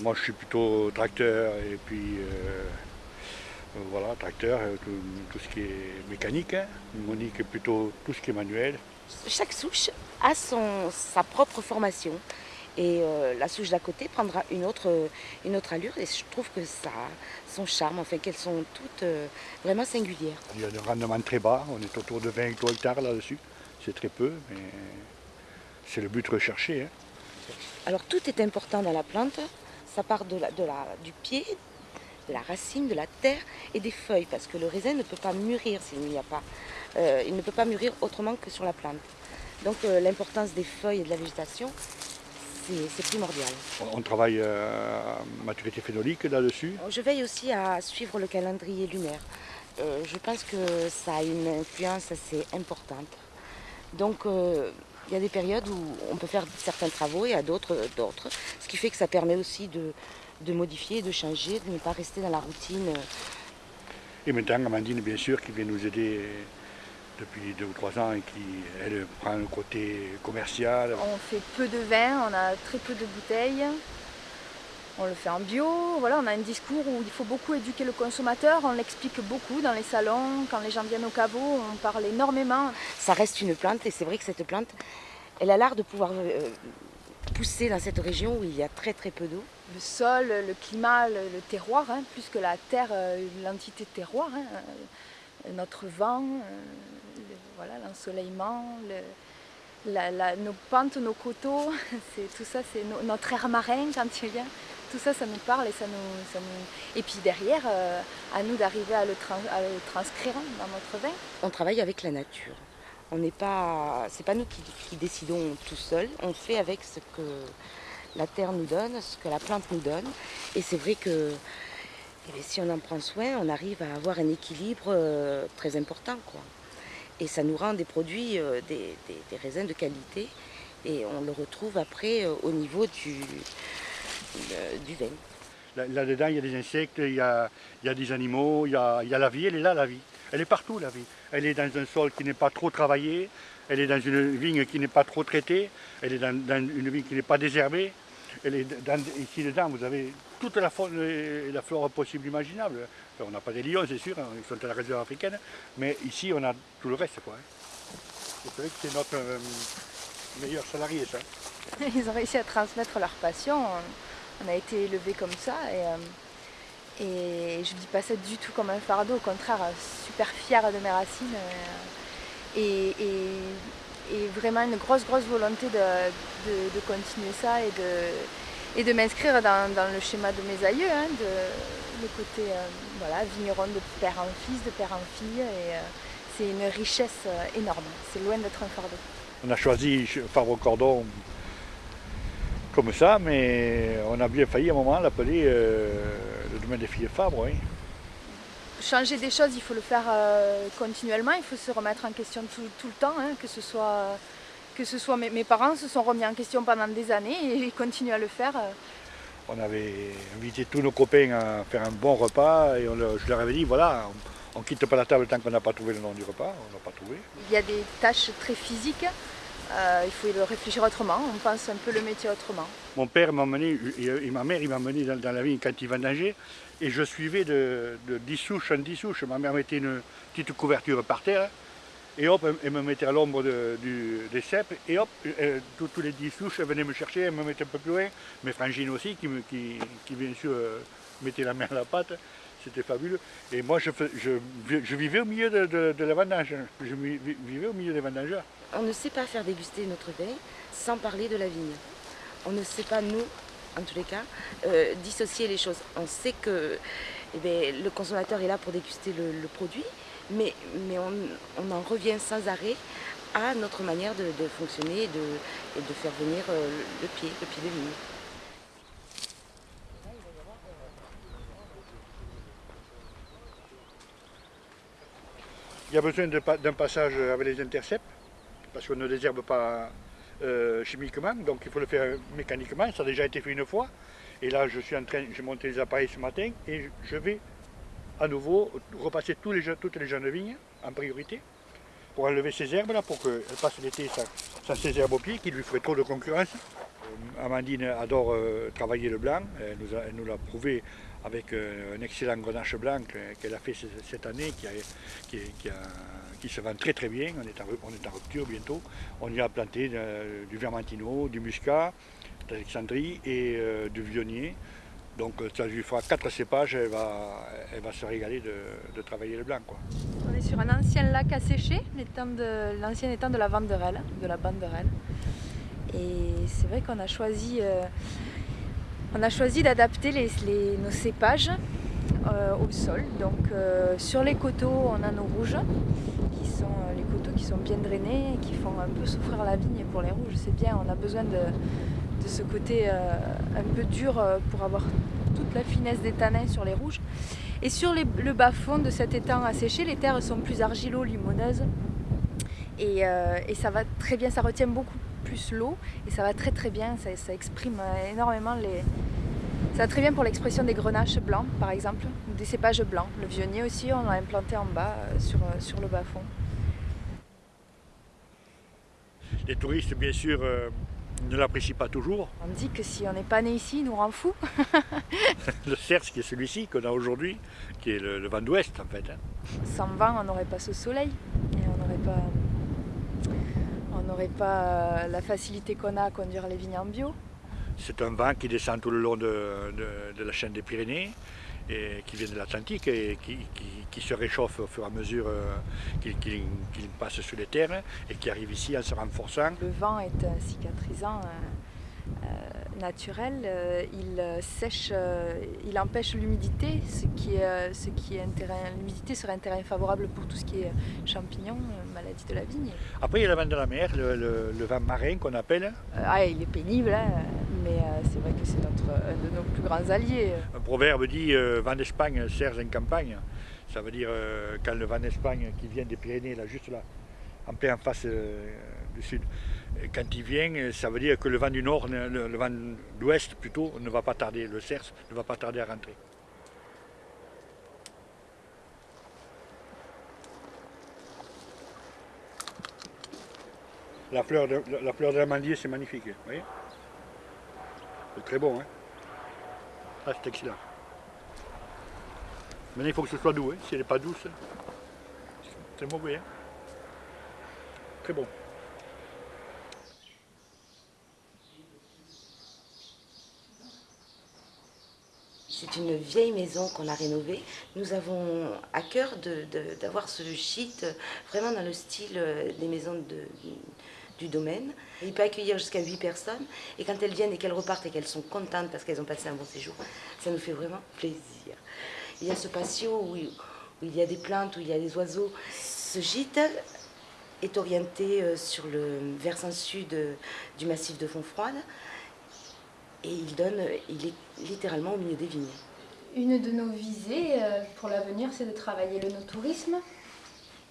Moi je suis plutôt tracteur et puis euh, voilà, tracteur, euh, tout, tout ce qui est mécanique. Hein. Monique est plutôt tout ce qui est manuel. Chaque souche a son, sa propre formation. Et euh, la souche d'à côté prendra une autre, une autre allure et je trouve que ça a son charme, enfin qu'elles sont toutes euh, vraiment singulières. Il y a un rendement très bas, on est autour de 20 hectares là-dessus. C'est très peu, mais c'est le but recherché. hein. Alors tout est important dans la plante, ça part de la, de la, du pied, de la racine, de la terre et des feuilles, parce que le raisin ne peut pas mûrir s'il n'y a pas. euh, il ne peut pas mûrir autrement que sur la plante. Donc euh, l'importance des feuilles et de la végétation, c'est primordial. On, travaille euh, à maturité phénolique là-dessus. Je veille aussi à suivre le calendrier lunaire. Euh, je pense que ça a une influence assez importante. Donc il y a des périodes où on peut faire certains travaux et à d'autres euh, d'autres. Ce qui fait que ça permet aussi de, de modifier, de changer, de ne pas rester dans la routine. Et maintenant, Amandine, bien sûr, qui vient nous aider depuis deux ou trois ans et qui, elle, prend le côté commercial. On fait peu de vin, on a très peu de bouteilles. On le fait en bio, voilà, on a un discours où il faut beaucoup éduquer le consommateur, on l'explique beaucoup dans les salons, quand les gens viennent au caveau, on parle énormément. Ça reste une plante et c'est vrai que cette plante, elle a l'art de pouvoir euh, pousser dans cette région où il y a très très peu d'eau. Le sol, le climat, le, le terroir, hein, plus que la terre, euh, l'entité terroir, hein, euh, notre vent, le- voilà, l'ensoleillement, le- la- la- nos pentes, nos coteaux, tout ça, c'est no- notre air marin quand il vient. Tout ça, ça nous parle et ça nous, Et puis derrière, euh, à nous d'arriver à, le transcrire dans notre vin. On travaille avec la nature. On n'est pas, c'est pas nous qui, décidons tout seuls. On fait avec ce que la terre nous donne, ce que la plante nous donne. Et c'est vrai que eh si on en prend soin, on arrive à avoir un équilibre euh, très important, quoi. Et ça nous rend des produits, euh, des, raisins de qualité. Et on le retrouve après au niveau du, du Là-dedans, il y a des insectes, il y a, il y a des animaux, il y a, il y a la vie, elle est là, la vie. Elle est partout, la vie. Elle est dans un sol qui n'est pas trop travaillé, elle est dans une vigne qui n'est pas trop traitée, elle est dans, dans une vigne qui n'est pas désherbée. Elle est dans- ici dedans, vous avez toute la, faune et la flore possible imaginable. Enfin, on n'a pas des lions, c'est sûr, hein, ils sont à la réserve africaine, mais ici, on a tout le reste. Quoi, hein. C'est vrai que c'est notre euh, meilleur salarié, ça. Ils ont réussi à transmettre leur passion. On, a été élevés comme ça et, euh, je ne dis pas ça du tout comme un fardeau, au contraire, super fière de mes racines euh, et, vraiment une grosse, grosse volonté de, continuer ça et de, m'inscrire dans, le schéma de mes aïeux, hein, le côté euh, voilà, vigneron de père en fils, de père en fille. Et, c'est une richesse énorme, c'est loin d'être un fardeau. On a choisi Fabre Cordon comme ça, mais on a bien failli à un moment l'appeler euh, le domaine des filles Fabre. oui. changer des choses, il faut le faire euh, continuellement, il faut se remettre en question tout, tout le temps, hein, que ce soit, que ce soit mes, mes parents se sont remis en question pendant des années et ils continuent à le faire. euh. On avait invité tous nos copains à faire un bon repas et on je leur avais dit voilà, on ne quitte pas la table tant qu'on n'a pas trouvé le nom du repas, on n'a pas trouvé. Il y a des tâches très physiques, il faut réfléchir autrement, on pense un peu le métier autrement. Mon père m'a emmené, et, ma mère, il m'a emmené dans, la vigne quand il vendangeait, et je suivais de, de 10 souches en 10 souches. Ma mère mettait une petite couverture par terre, et hop, elle, me mettait à l'ombre des cèpes, et hop, euh, tous, les 10 souches, elle venait me chercher, elle me mettait un peu plus loin. Mes frangines aussi, qui, bien sûr euh, mettaient la main à la pâte, c'était fabuleux. Et moi, je, je, je vivais au milieu de, de- la vendange, je vi- vivais au milieu des vendangeurs. On ne sait pas faire déguster notre vin sans parler de la vigne. On ne sait pas, nous, en tous les cas, euh, dissocier les choses. On sait que eh bien, le consommateur est là pour déguster le, produit, mais, mais on, on en revient sans arrêt à notre manière de, fonctionner et de, de faire venir euh, le pied, le pied de vigne. Il y a besoin d'un passage avec les intercepts, parce qu'on ne désherbe pas euh, chimiquement, donc il faut le faire mécaniquement. Ça a déjà été fait une fois. Et là, je suis en train, j'ai monté les appareils ce matin et je vais à nouveau repasser les, toutes les jeunes vignes en priorité pour enlever ces herbes là, pour qu'elle passe l'été sans, ces herbes au pied qui lui ferait trop de concurrence. Euh, Amandine adore euh, travailler le blanc, elle nous, l'a prouvé avec euh, un excellent grenache blanc qu'elle a fait cette année qui, se vend très très bien, on est en, rupture bientôt. On y a planté du vermentino, du muscat, d'Alexandrie et du vionnier. Donc ça lui fera quatre cépages, elle va, elle va se régaler de, travailler le blanc. Quoi. On est sur un ancien lac à sécher, l'ancien étang de la Vanderelle, de la Banderelle. Et c'est vrai qu'on a choisi, euh, choisi d'adapter nos cépages euh, au sol. Donc euh, sur les coteaux, on a nos rouges, qui sont les coteaux qui sont bien drainés et qui font un peu souffrir la vigne pour les rouges. C'est bien, on a besoin de, ce côté euh, un peu dur euh, pour avoir toute la finesse des tanins sur les rouges. Et sur le bas-fond de cet étang asséché, les terres sont plus argilo-limoneuses. Et, euh, et, ça va très bien, ça retient beaucoup plus l'eau et ça va très très bien, ça, exprime énormément les... Ça va très bien pour l'expression des grenaches blancs par exemple, des cépages blancs. Le vionnier aussi, on l'a implanté en bas sur, sur le bas-fond. Les touristes bien sûr ne l'apprécie pas toujours. On dit que si on n'est pas né ici, il nous rend fou. le CERS qui est celui-ci qu'on a aujourd'hui, qui est le, vent d'ouest en fait. Hein. Sans vent, on n'aurait pas ce soleil et on n'aurait pas, on n'aurait pas euh, la facilité qu'on a à conduire les vignes en bio. C'est un vent qui descend tout le long de la chaîne des Pyrénées qui vient de l'Atlantique et qui, se réchauffe au fur et à mesure euh, qu'il passe sur les terres et qui arrive ici en se renforçant. Le vent est cicatrisant. Euh, naturel, euh, il sèche, euh, il empêche l'humidité, ce qui est, ce qui est l'humidité serait un terrain favorable pour tout ce qui est champignons, maladies de la vigne. Après il y a le vent de la mer, le, vent marin qu'on appelle. ah, il est pénible, hein, mais c'est vrai que c'est notre, un de nos plus grands alliés. Un proverbe dit vent d'Espagne, serge en campagne. Ça veut dire quand le vent d'Espagne qui vient des Pyrénées, là, juste là, en plein en face du sud, quand il vient, ça veut dire que le vent du nord, le, vent d'ouest plutôt, ne va pas tarder, le cerf ne va pas tarder à rentrer. La fleur de la fleur c'est magnifique, vous voyez C'est très bon, hein Ah, c'est excellent. Maintenant, il faut que ce soit doux, hein. si elle n'est pas douce, c'est mauvais, hein Très bon. C'est une vieille maison qu'on a rénovée. Nous avons à cœur d'avoir ce gîte vraiment dans le style euh, des maisons du domaine. Il peut accueillir jusqu'à 8 personnes. Et quand elles viennent et qu'elles repartent et qu'elles sont contentes parce qu'elles ont passé un bon séjour, ça nous fait vraiment plaisir. Il y a ce patio où, il y a des plantes, où il y a des oiseaux. Ce gîte est orienté euh, sur le versant sud du massif de Fontfroide et il donne, il est littéralement au milieu des vignes. Une de nos visées euh, pour l'avenir, c'est de travailler le no-tourisme.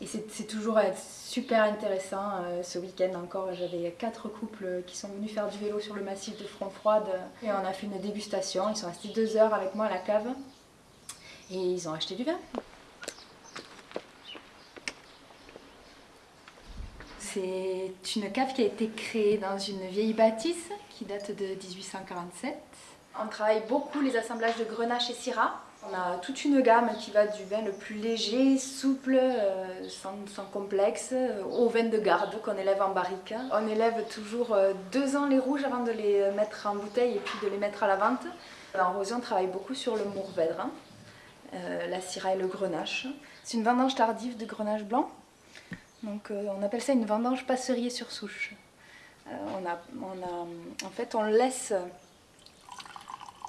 Et c'est toujours super intéressant. Euh, ce week-end encore, j'avais quatre couples qui sont venus faire du vélo sur le massif de Front Froide. Et on a fait une dégustation. Ils sont restés deux heures avec moi à la cave. Et ils ont acheté du vin. C'est une cave qui a été créée dans une vieille bâtisse qui date de 1847. On travaille beaucoup les assemblages de grenache et syrah. On a toute une gamme qui va du vin le plus léger, souple, euh, sans, complexe, euh, au vin de garde qu'on élève en barrique. On élève toujours euh, deux ans les rouges avant de les mettre en bouteille et puis de les mettre à la vente. En rosé, on travaille beaucoup sur le mourvèdre, la syrah et le grenache. C'est une vendange tardive de grenache blanc. Donc euh, on appelle ça une vendange passerier sur souche. Euh, on en fait, on laisse,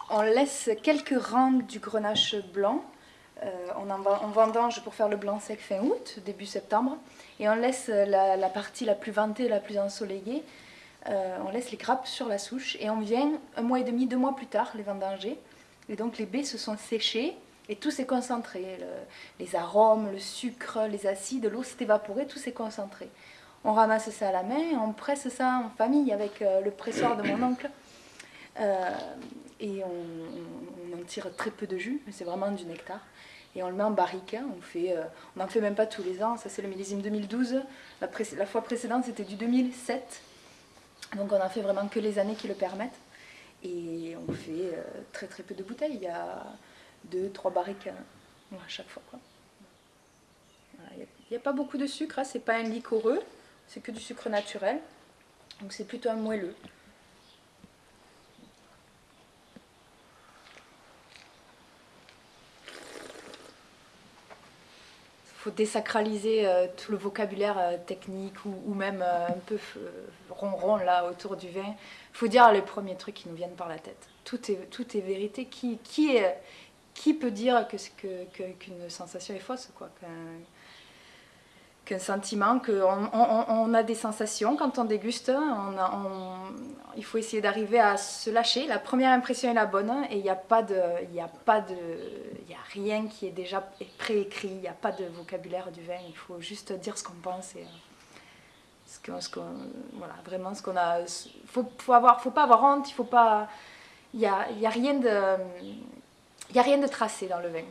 on laisse quelques rangs du grenache blanc. Euh, on, en, vendange pour faire le blanc sec fin août, début septembre. Et on laisse la, partie la plus ventée, la plus ensoleillée. on laisse les grappes sur la souche et on vient un mois et demi, deux mois plus tard les vendanger. Et donc les baies se sont séchées et tout s'est concentré, les arômes, le sucre, les acides, l'eau s'est évaporée, tout s'est concentré. On ramasse ça à la main, on presse ça en famille avec euh, le pressoir de mon oncle. Euh, et on, en tire très peu de jus, mais c'est vraiment du nectar. et on le met en barrique. Hein. On fait, on n'en fait même pas tous les ans. Ça c'est le millésime 2012. La, la fois précédente c'était du 2007. Donc on en fait vraiment que les années qui le permettent. Et on fait très très peu de bouteilles. Il y a deux, trois barriques à chaque fois. Il n'y a, pas beaucoup de sucre, hein. c'est pas un liquoreux, c'est que du sucre naturel. Donc c'est plutôt un moelleux. Il faut désacraliser euh, tout le vocabulaire euh, technique ou, même euh, un peu ronron là autour du vin. Il faut dire les premiers trucs qui nous viennent par la tête. Tout est, vérité. Qui, est, qui peut dire qu'une que, sensation est fausse quoi qu'un sentiment, qu'on on, a des sensations quand on déguste, il faut essayer d'arriver à se lâcher. La première impression est la bonne et il n'y a pas de, il a pas de, il a rien qui est déjà préécrit, il n'y a pas de vocabulaire du vin. Il faut juste dire ce qu'on pense et euh, ce qu'on, voilà, vraiment ce qu'on a. Faut, faut faut pas avoir honte, il faut pas, il y a rien de, il y a rien de tracé dans le vin.